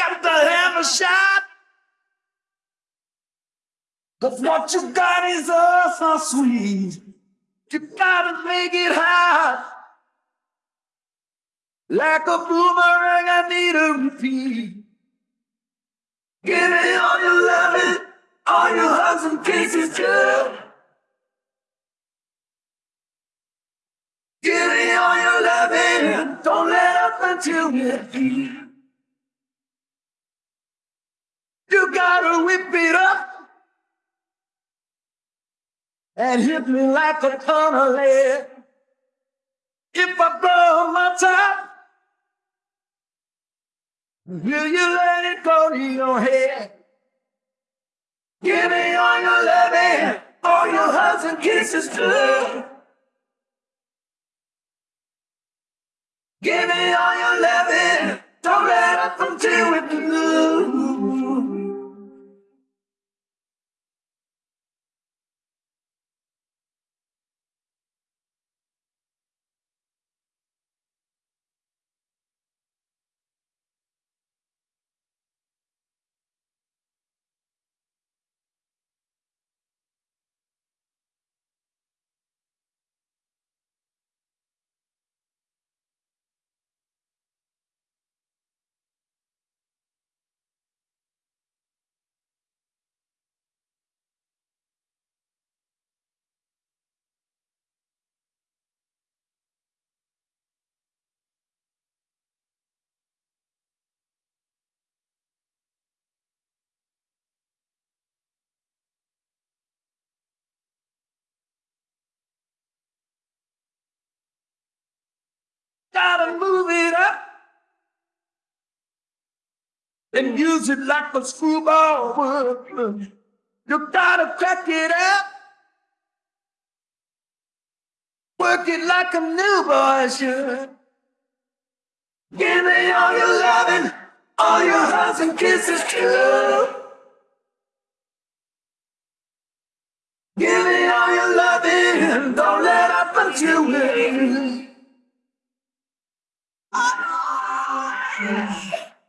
Got to have a shot. Cause what you got is us, so sweet. You gotta make it hot. Like a boomerang, I need a repeat. Give me all your loving, all your hugs and kisses, girl. Give me all your loving, don't let up until we're free. You gotta whip it up and hit me like a ton of lead. If I blow my top, will you let it go to your head? Give me all your loving, all your hugs and kisses too. Gotta move it up and use it like a screwball would. You gotta crack it up, work it like a new boy should. Give me all your loving, all your hugs and kisses too. Give me all your loving, don't let up until we Yeah.